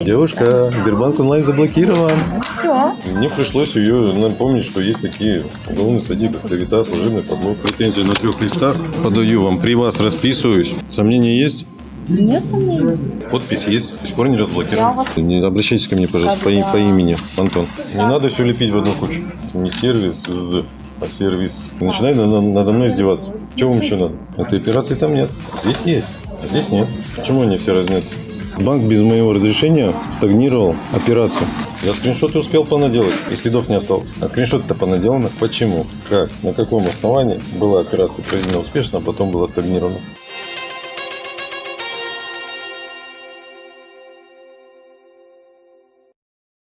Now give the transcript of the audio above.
Девушка, Сбербанк онлайн заблокирован. Все. Мне пришлось ее напомнить, что есть такие уголовные статьи, как клевета, служебный подлог. Претензии на трех листах подаю вам. При вас расписываюсь. Сомнения есть? Нет сомнений. Подпись есть. До сих пор не разблокирован. Не обращайтесь ко мне, пожалуйста, по, по имени, Антон. Не надо все лепить в одну кучу. Это не сервис, з, а сервис. Начинай надо, надо мной издеваться. Чего вам еще надо? Этой операции там нет. Здесь есть, а здесь нет. Почему они все разнятся? Банк без моего разрешения стагнировал операцию. Я скриншоты успел понаделать, и следов не осталось. А скриншоты-то понаделаны. Почему? Как? На каком основании была операция проведена успешно, а потом была стагнирована?